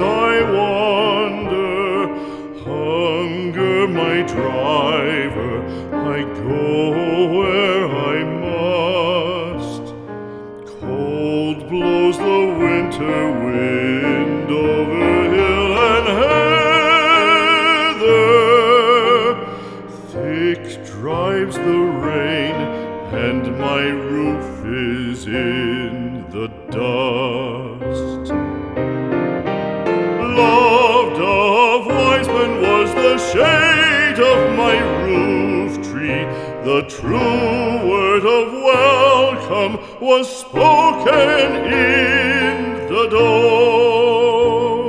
I wander, hunger my driver, I go where I must. Cold blows the winter wind over hill and heather, thick drives the rain, and my roof is in the dark. Shade of my roof tree. The true word of welcome was spoken in the door.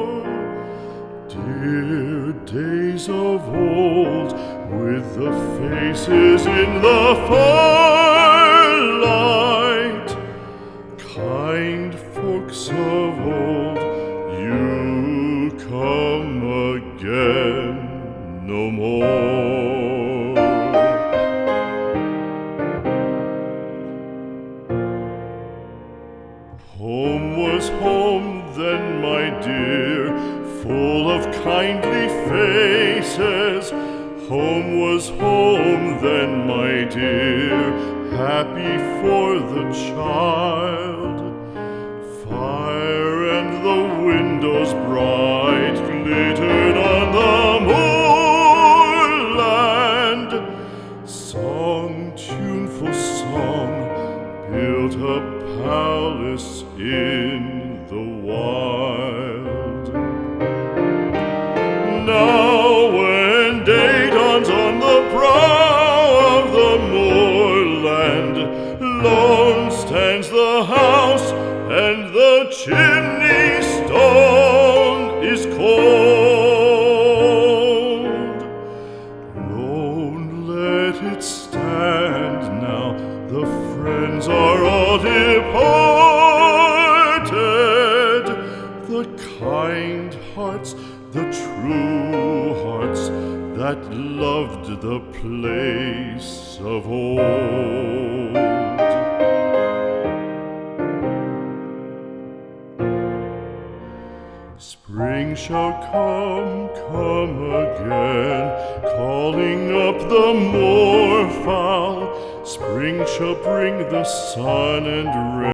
Dear days of old, with the faces in the firelight, kind folks of old, no more. Home was home then, my dear, full of kindly faces. Home was home then, my dear, happy for the child. Song, tuneful song, built a palace in the wild. Now, when day dawns on the brow of the moorland, lone stands the house, and the chimney stone friends are all departed. The kind hearts, the true hearts that loved the place of old. Spring shall come, come again, calling up the moorfowl. Spring shall bring the sun and rain.